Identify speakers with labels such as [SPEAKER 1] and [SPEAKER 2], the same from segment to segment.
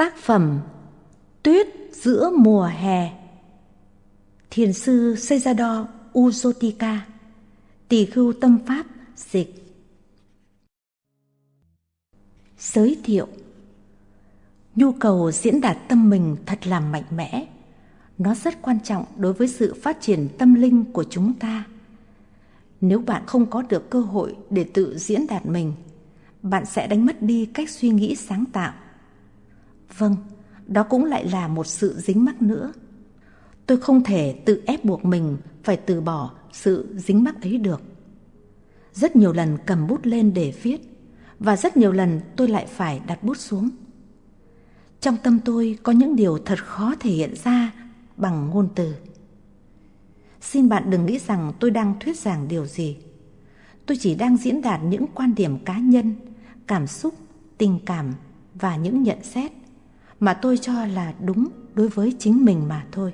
[SPEAKER 1] Tác phẩm Tuyết giữa mùa hè. Thiền sư Sejado Uzotika Tỳ khưu tâm pháp dịch. Giới thiệu. Nhu cầu diễn đạt tâm mình thật là mạnh mẽ. Nó rất quan trọng đối với sự phát triển tâm linh của chúng ta. Nếu bạn không có được cơ hội để tự diễn đạt mình, Bạn sẽ đánh mất đi cách suy nghĩ sáng tạo. Vâng, đó cũng lại là một sự dính mắc nữa. Tôi không thể tự ép buộc mình phải từ bỏ sự dính mắc ấy được. Rất nhiều lần cầm bút lên để viết và rất nhiều lần tôi lại phải đặt bút xuống. Trong tâm tôi có những điều thật khó thể hiện ra bằng ngôn từ. Xin bạn đừng nghĩ rằng tôi đang thuyết giảng điều gì. Tôi chỉ đang diễn đạt những quan điểm cá nhân, cảm xúc, tình cảm và những nhận xét mà tôi cho là đúng đối với chính mình mà thôi.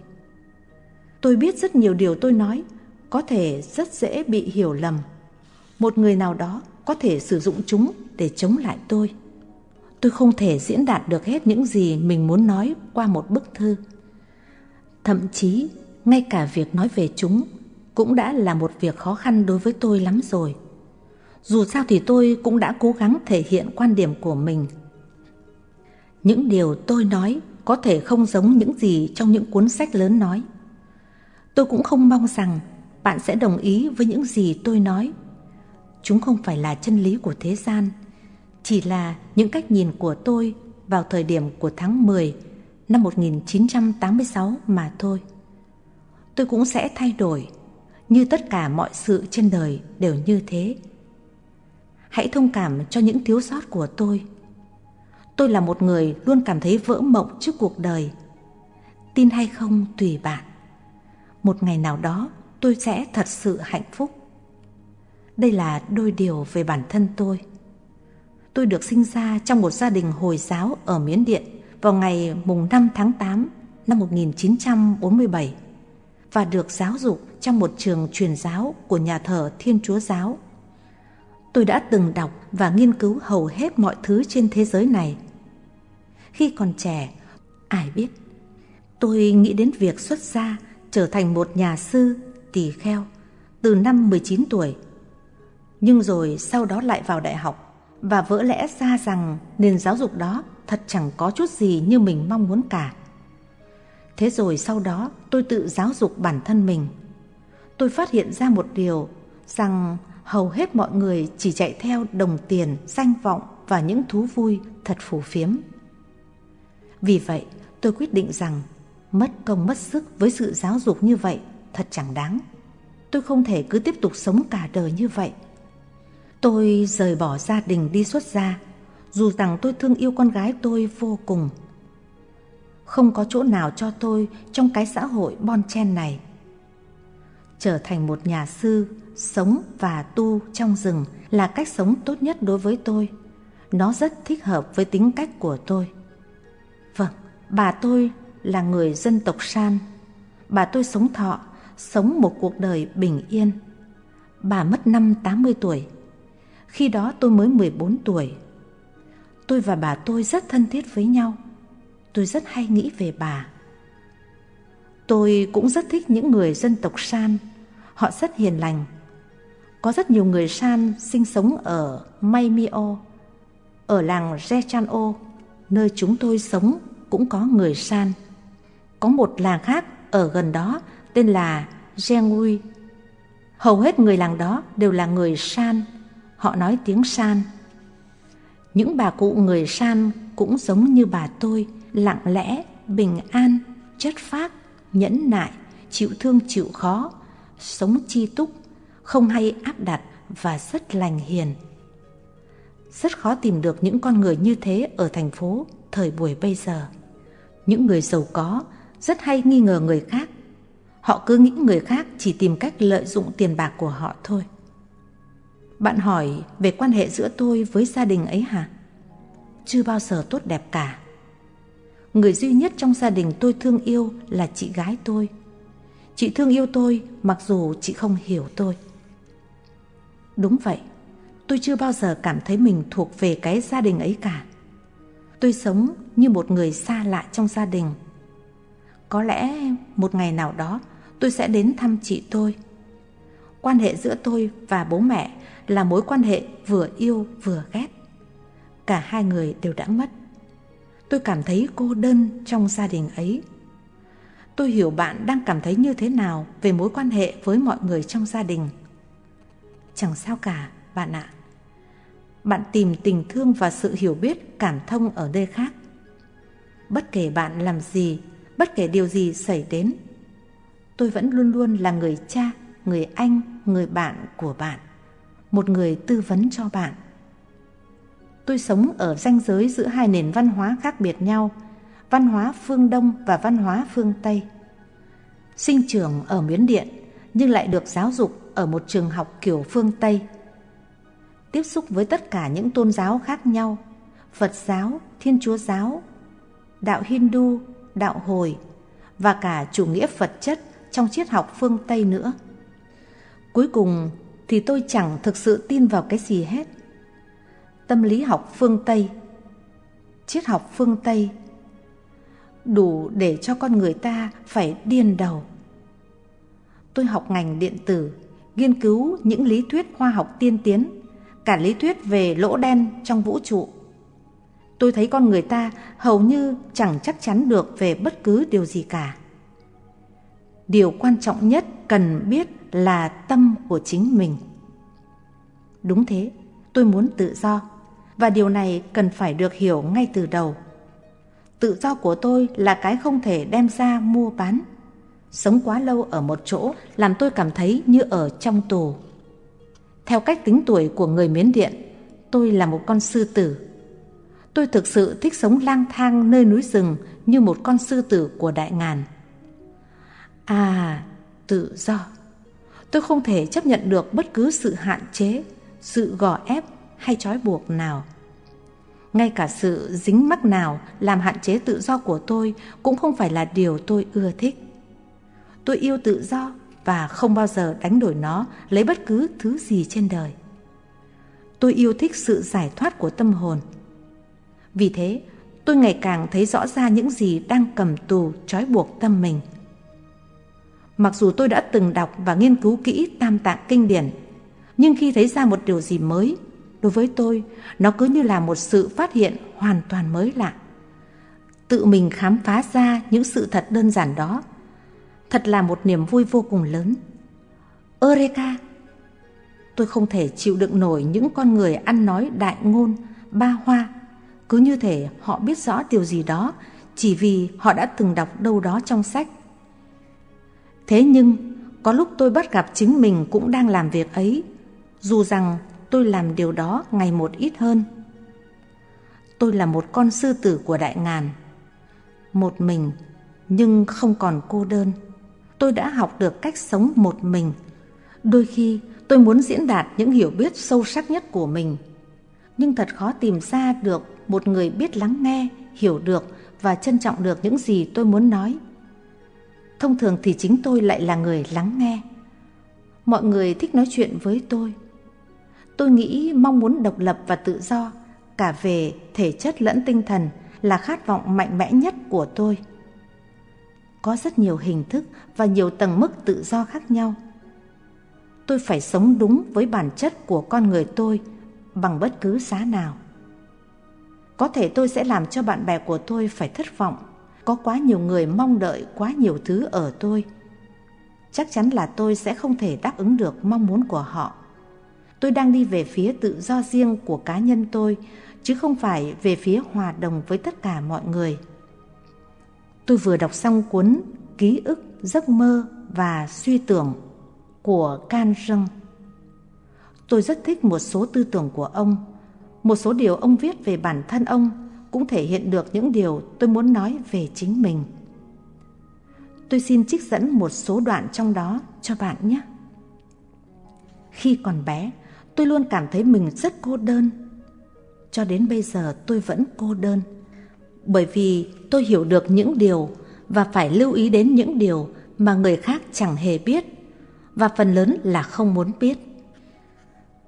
[SPEAKER 1] Tôi biết rất nhiều điều tôi nói có thể rất dễ bị hiểu lầm. Một người nào đó có thể sử dụng chúng để chống lại tôi. Tôi không thể diễn đạt được hết những gì mình muốn nói qua một bức thư. Thậm chí, ngay cả việc nói về chúng cũng đã là một việc khó khăn đối với tôi lắm rồi. Dù sao thì tôi cũng đã cố gắng thể hiện quan điểm của mình những điều tôi nói có thể không giống những gì trong những cuốn sách lớn nói. Tôi cũng không mong rằng bạn sẽ đồng ý với những gì tôi nói. Chúng không phải là chân lý của thế gian, chỉ là những cách nhìn của tôi vào thời điểm của tháng 10 năm 1986 mà thôi. Tôi cũng sẽ thay đổi, như tất cả mọi sự trên đời đều như thế. Hãy thông cảm cho những thiếu sót của tôi Tôi là một người luôn cảm thấy vỡ mộng trước cuộc đời. Tin hay không tùy bạn. Một ngày nào đó, tôi sẽ thật sự hạnh phúc. Đây là đôi điều về bản thân tôi. Tôi được sinh ra trong một gia đình Hồi giáo ở Miến Điện vào ngày mùng 5 tháng 8 năm 1947 và được giáo dục trong một trường truyền giáo của nhà thờ Thiên Chúa Giáo. Tôi đã từng đọc và nghiên cứu hầu hết mọi thứ trên thế giới này khi còn trẻ, ai biết. Tôi nghĩ đến việc xuất gia trở thành một nhà sư tỳ kheo từ năm 19 tuổi. Nhưng rồi sau đó lại vào đại học và vỡ lẽ ra rằng nền giáo dục đó thật chẳng có chút gì như mình mong muốn cả. Thế rồi sau đó tôi tự giáo dục bản thân mình. Tôi phát hiện ra một điều rằng hầu hết mọi người chỉ chạy theo đồng tiền, danh vọng và những thú vui thật phù phiếm. Vì vậy, tôi quyết định rằng mất công mất sức với sự giáo dục như vậy thật chẳng đáng. Tôi không thể cứ tiếp tục sống cả đời như vậy. Tôi rời bỏ gia đình đi xuất gia, dù rằng tôi thương yêu con gái tôi vô cùng. Không có chỗ nào cho tôi trong cái xã hội bon chen này. Trở thành một nhà sư, sống và tu trong rừng là cách sống tốt nhất đối với tôi. Nó rất thích hợp với tính cách của tôi. Bà tôi là người dân tộc San. Bà tôi sống thọ, sống một cuộc đời bình yên. Bà mất năm 80 tuổi. Khi đó tôi mới 14 tuổi. Tôi và bà tôi rất thân thiết với nhau. Tôi rất hay nghĩ về bà. Tôi cũng rất thích những người dân tộc San. Họ rất hiền lành. Có rất nhiều người San sinh sống ở Maymio, ở làng Rechan'o nơi chúng tôi sống cũng có người San. Có một làng khác ở gần đó tên là Genui. Hầu hết người làng đó đều là người San, họ nói tiếng San. Những bà cụ người San cũng giống như bà tôi, lặng lẽ, bình an, chất phác, nhẫn nại, chịu thương chịu khó, sống chi túc, không hay áp đặt và rất lành hiền rất khó tìm được những con người như thế ở thành phố thời buổi bây giờ. Những người giàu có rất hay nghi ngờ người khác. Họ cứ nghĩ người khác chỉ tìm cách lợi dụng tiền bạc của họ thôi. Bạn hỏi về quan hệ giữa tôi với gia đình ấy hả? Chưa bao giờ tốt đẹp cả. Người duy nhất trong gia đình tôi thương yêu là chị gái tôi. Chị thương yêu tôi mặc dù chị không hiểu tôi. Đúng vậy, tôi chưa bao giờ cảm thấy mình thuộc về cái gia đình ấy cả. Tôi sống như một người xa lạ trong gia đình. Có lẽ một ngày nào đó tôi sẽ đến thăm chị tôi. Quan hệ giữa tôi và bố mẹ là mối quan hệ vừa yêu vừa ghét. Cả hai người đều đã mất. Tôi cảm thấy cô đơn trong gia đình ấy. Tôi hiểu bạn đang cảm thấy như thế nào về mối quan hệ với mọi người trong gia đình. Chẳng sao cả, bạn ạ. Bạn tìm tình thương và sự hiểu biết, cảm thông ở nơi khác. Bất kể bạn làm gì, bất kể điều gì xảy đến, tôi vẫn luôn luôn là người cha, người anh, người bạn của bạn, một người tư vấn cho bạn. Tôi sống ở ranh giới giữa hai nền văn hóa khác biệt nhau, văn hóa phương Đông và văn hóa phương Tây. Sinh trưởng ở Miến Điện nhưng lại được giáo dục ở một trường học kiểu phương Tây. Tiếp xúc với tất cả những tôn giáo khác nhau, Phật giáo, Thiên Chúa giáo, đạo Hindu, đạo Hồi và cả chủ nghĩa vật chất trong triết học phương Tây nữa. Cuối cùng thì tôi chẳng thực sự tin vào cái gì hết. Tâm lý học phương Tây, triết học phương Tây đủ để cho con người ta phải điên đầu. Tôi học ngành điện tử, nghiên cứu những lý thuyết khoa học tiên tiến, cả lý thuyết về lỗ đen trong vũ trụ. Tôi thấy con người ta hầu như chẳng chắc chắn được về bất cứ điều gì cả. Điều quan trọng nhất cần biết là tâm của chính mình. Đúng thế, tôi muốn tự do và điều này cần phải được hiểu ngay từ đầu. Tự do của tôi là cái không thể đem ra mua bán. Sống quá lâu ở một chỗ làm tôi cảm thấy như ở trong tù. Theo cách tính tuổi của người Miến Điện, tôi là một con sư tử. Tôi thực sự thích sống lang thang nơi núi rừng như một con sư tử của đại ngàn. À, tự do. Tôi không thể chấp nhận được bất cứ sự hạn chế, sự gò ép hay trói buộc nào. Ngay cả sự dính mắc nào làm hạn chế tự do của tôi cũng không phải là điều tôi ưa thích. Tôi yêu tự do và không bao giờ đánh đổi nó lấy bất cứ thứ gì trên đời. Tôi yêu thích sự giải thoát của tâm hồn. Vì thế, tôi ngày càng thấy rõ ra những gì đang cầm tù trói buộc tâm mình. Mặc dù tôi đã từng đọc và nghiên cứu kỹ tam tạng kinh điển, nhưng khi thấy ra một điều gì mới, đối với tôi, nó cứ như là một sự phát hiện hoàn toàn mới lạ. Tự mình khám phá ra những sự thật đơn giản đó, thật là một niềm vui vô cùng lớn. Eureka! Tôi không thể chịu đựng nổi những con người ăn nói đại ngôn, ba hoa, cứ như thể họ biết rõ điều gì đó chỉ vì họ đã từng đọc đâu đó trong sách Thế nhưng, có lúc tôi bắt gặp chính mình cũng đang làm việc ấy, dù rằng tôi làm điều đó ngày một ít hơn. Tôi là một con sư tử của đại ngàn. Một mình, nhưng không còn cô đơn. Tôi đã học được cách sống một mình. Đôi khi tôi muốn diễn đạt những hiểu biết sâu sắc nhất của mình. Nhưng thật khó tìm ra được một người biết lắng nghe, hiểu được và trân trọng được những gì tôi muốn nói thông thường thì chính tôi lại là người lắng nghe. Mọi người thích nói chuyện với tôi. Tôi nghĩ mong muốn độc lập và tự do, cả về thể chất lẫn tinh thần là khát vọng mạnh mẽ nhất của tôi. Có rất nhiều hình thức và nhiều tầng mức tự do khác nhau. Tôi phải sống đúng với bản chất của con người tôi bằng bất cứ giá nào. Có thể tôi sẽ làm cho bạn bè của tôi phải thất vọng, có quá nhiều người mong đợi quá nhiều thứ ở tôi chắc chắn là tôi sẽ không thể đáp ứng được mong muốn của họ tôi đang đi về phía tự do riêng của cá nhân tôi, chứ không phải về phía hòa đồng với tất cả mọi người tôi vừa đọc xong cuốn ký ức giấc mơ và suy tưởng của can răng tôi rất thích một số tư tưởng của ông một số điều ông viết về bản thân ông cũng thể hiện được những điều tôi muốn nói về chính mình. Tôi xin trích dẫn một số đoạn trong đó cho bạn nhé. Khi còn bé, tôi luôn cảm thấy mình rất cô đơn. Cho đến bây giờ tôi vẫn cô đơn. Bởi vì tôi hiểu được những điều và phải lưu ý đến những điều mà người khác chẳng hề biết, và phần lớn là không muốn biết.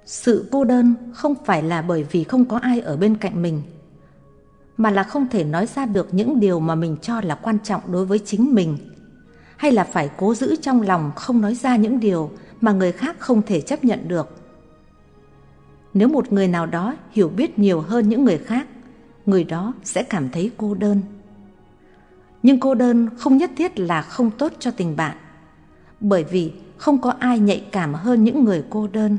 [SPEAKER 1] Sự cô đơn không phải là bởi vì không có ai ở bên cạnh mình, mà là không thể nói ra được những điều mà mình cho là quan trọng đối với chính mình, hay là phải cố giữ trong lòng không nói ra những điều mà người khác không thể chấp nhận được nếu một người nào đó hiểu biết nhiều hơn những người khác người đó sẽ cảm thấy cô đơn. Nhưng cô đơn không nhất thiết là không tốt cho tình bạn, bởi vì không có ai nhạy cảm hơn những người cô đơn,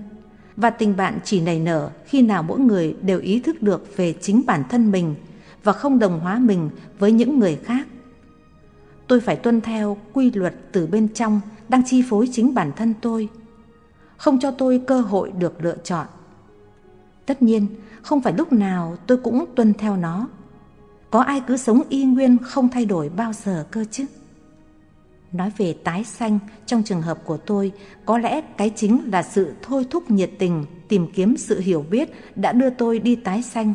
[SPEAKER 1] và tình bạn chỉ nảy nở khi nào mỗi người đều ý thức được về chính bản thân mình và không đồng hóa mình với những người khác. Tôi phải tuân theo quy luật từ bên trong, đang chi phối chính bản thân tôi, không cho tôi cơ hội được lựa chọn tất nhiên, không phải lúc nào tôi cũng tuân theo nó. Có ai cứ sống y nguyên không thay đổi bao giờ cơ chứ? Nói về tái sanh, trong trường hợp của tôi, có lẽ cái chính là sự thôi thúc nhiệt tình, tìm kiếm sự hiểu biết đã đưa tôi đi tái sanh.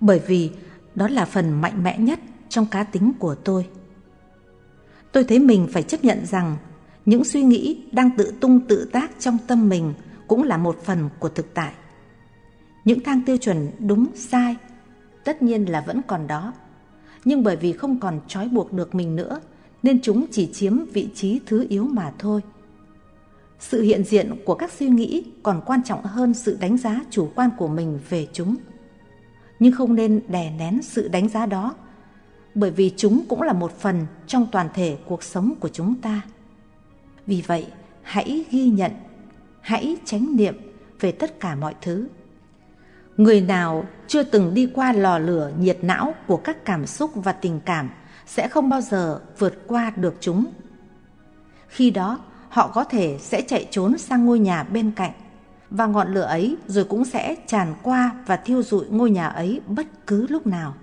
[SPEAKER 1] Bởi vì đó là phần mạnh mẽ nhất trong cá tính của tôi. Tôi thấy mình phải chấp nhận rằng những suy nghĩ đang tự tung tự tác trong tâm mình cũng là một phần của thực tại những thang tiêu chuẩn đúng, sai, tất nhiên là vẫn còn đó. Nhưng bởi vì không còn trói buộc được mình nữa, nên chúng chỉ chiếm vị trí thứ yếu mà thôi. Sự hiện diện của các suy nghĩ còn quan trọng hơn sự đánh giá chủ quan của mình về chúng. Nhưng không nên đè nén sự đánh giá đó, bởi vì chúng cũng là một phần trong toàn thể cuộc sống của chúng ta. Vì vậy, hãy ghi nhận, hãy tránh niệm về tất cả mọi thứ người nào chưa từng đi qua lò lửa nhiệt não của các cảm xúc và tình cảm sẽ không bao giờ vượt qua được chúng. Khi đó, họ có thể sẽ chạy trốn sang ngôi nhà bên cạnh và ngọn lửa ấy rồi cũng sẽ tràn qua và thiêu rụi ngôi nhà ấy bất cứ lúc nào.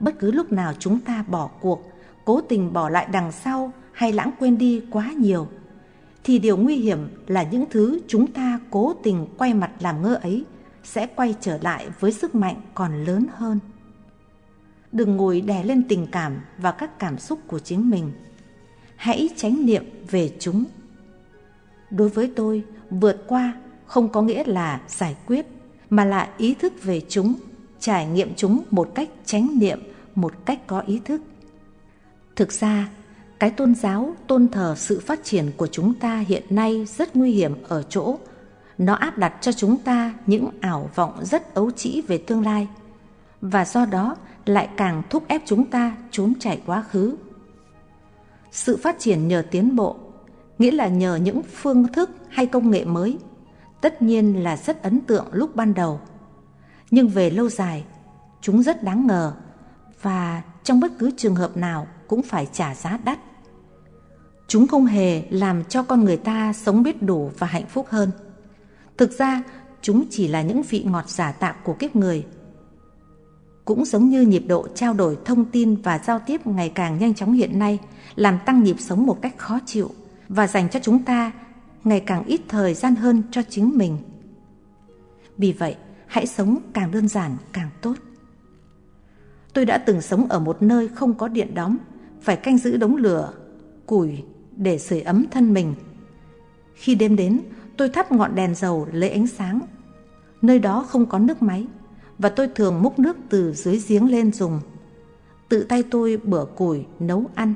[SPEAKER 1] Bất cứ lúc nào chúng ta bỏ cuộc, cố tình bỏ lại đằng sau hay lãng quên đi quá nhiều, thì điều nguy hiểm là những thứ chúng ta cố tình quay mặt làm ngơ ấy sẽ quay trở lại với sức mạnh còn lớn hơn. Đừng ngồi đè lên tình cảm và các cảm xúc của chính mình. Hãy tránh niệm về chúng. Đối với tôi, vượt qua không có nghĩa là giải quyết, mà là ý thức về chúng, trải nghiệm chúng một cách tránh niệm, một cách có ý thức. Thực ra, cái tôn giáo, tôn thờ sự phát triển của chúng ta hiện nay rất nguy hiểm ở chỗ nó áp đặt cho chúng ta những ảo vọng rất ấu trĩ về tương lai, và do đó lại càng thúc ép chúng ta trốn chạy quá khứ. Sự phát triển nhờ tiến bộ, nghĩa là nhờ những phương thức hay công nghệ mới, tất nhiên là rất ấn tượng lúc ban đầu. Nhưng về lâu dài, chúng rất đáng ngờ, và trong bất cứ trường hợp nào cũng phải trả giá đắt. Chúng không hề làm cho con người ta sống biết đủ và hạnh phúc hơn thực ra, chúng chỉ là những vị ngọt giả tạo của kiếp người. Cũng giống như nhịp độ trao đổi thông tin và giao tiếp ngày càng nhanh chóng hiện nay, làm tăng nhịp sống một cách khó chịu và dành cho chúng ta ngày càng ít thời gian hơn cho chính mình. Vì vậy, hãy sống càng đơn giản, càng tốt. Tôi đã từng sống ở một nơi không có điện đóng, phải canh giữ đống lửa, củi để sưởi ấm thân mình. Khi đêm đến tôi thắp ngọn đèn dầu lấy ánh sáng. Nơi đó không có nước máy, và tôi thường múc nước từ dưới giếng lên dùng. Tự tay tôi bửa củi, nấu ăn.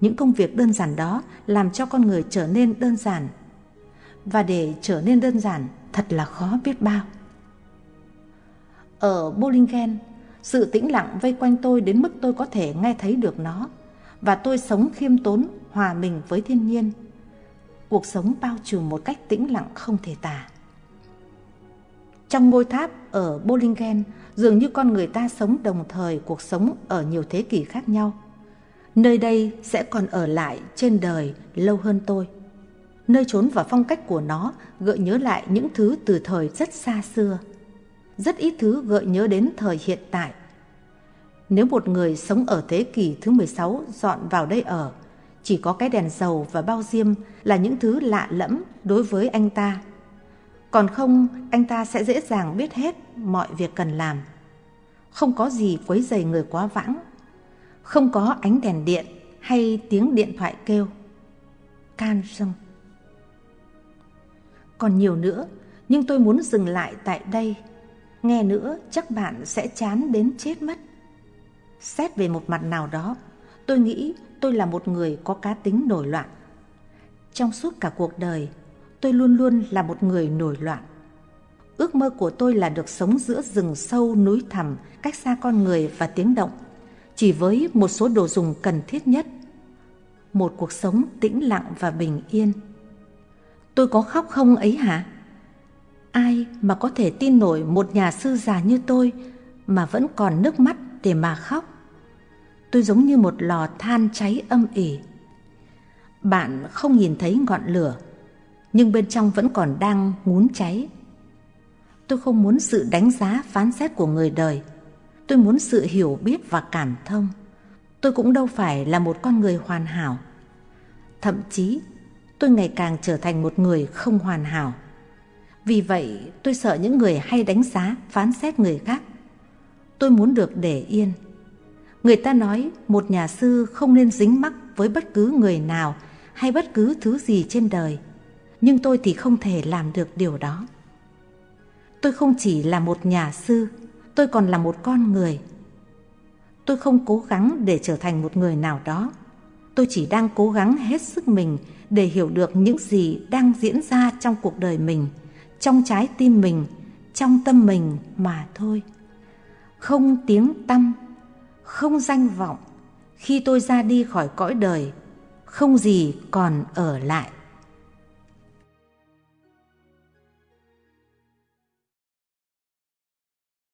[SPEAKER 1] Những công việc đơn giản đó làm cho con người trở nên đơn giản. Và để trở nên đơn giản, thật là khó biết bao. Ở Bollingen, sự tĩnh lặng vây quanh tôi đến mức tôi có thể nghe thấy được nó, và tôi sống khiêm tốn, hòa mình với thiên nhiên cuộc sống bao trùm một cách tĩnh lặng không thể tả. Trong ngôi tháp ở Bollingen dường như con người ta sống đồng thời cuộc sống ở nhiều thế kỷ khác nhau. Nơi đây sẽ còn ở lại trên đời lâu hơn tôi. Nơi trốn và phong cách của nó gợi nhớ lại những thứ từ thời rất xa xưa. Rất ít thứ gợi nhớ đến thời hiện tại. Nếu một người sống ở thế kỷ thứ 16 dọn vào đây ở, chỉ có cái đèn dầu và bao diêm là những thứ lạ lẫm đối với anh ta. Còn không, anh ta sẽ dễ dàng biết hết mọi việc cần làm. Không có gì quấy rầy người quá vãng. Không có ánh đèn điện hay tiếng điện thoại kêu. Can sông. Còn nhiều nữa, nhưng tôi muốn dừng lại tại đây Nghe nữa chắc bạn sẽ chán đến chết mất. Xét về một mặt nào đó, tôi nghĩ tôi là một người có cá tính nổi loạn. Trong suốt cả cuộc đời, tôi luôn luôn là một người nổi loạn. Ước mơ của tôi là được sống giữa rừng sâu núi thẳm, cách xa con người và tiếng động, chỉ với một số đồ dùng cần thiết nhất. Một cuộc sống tĩnh lặng và bình yên. Tôi có khóc không ấy hả? Ai mà có thể tin nổi một nhà sư già như tôi mà vẫn còn nước mắt để mà khóc? Tôi giống như một lò than cháy âm ỉ. Bạn không nhìn thấy ngọn lửa, nhưng bên trong vẫn còn đang ngún cháy. Tôi không muốn sự đánh giá phán xét của người đời. Tôi muốn sự hiểu biết và cảm thông. Tôi cũng đâu phải là một con người hoàn hảo. Thậm chí, tôi ngày càng trở thành một người không hoàn hảo. Vì vậy, tôi sợ những người hay đánh giá, phán xét người khác. Tôi muốn được để yên. Người ta nói một nhà sư không nên dính mắc với bất cứ người nào hay bất cứ thứ gì trên đời. Nhưng tôi thì không thể làm được điều đó. Tôi không chỉ là một nhà sư, tôi còn là một con người. Tôi không cố gắng để trở thành một người nào đó. Tôi chỉ đang cố gắng hết sức mình để hiểu được những gì đang diễn ra trong cuộc đời mình, trong trái tim mình, trong tâm mình mà thôi. Không tiếng tâm, không danh vọng, khi tôi ra đi khỏi cõi đời, không gì còn ở lại.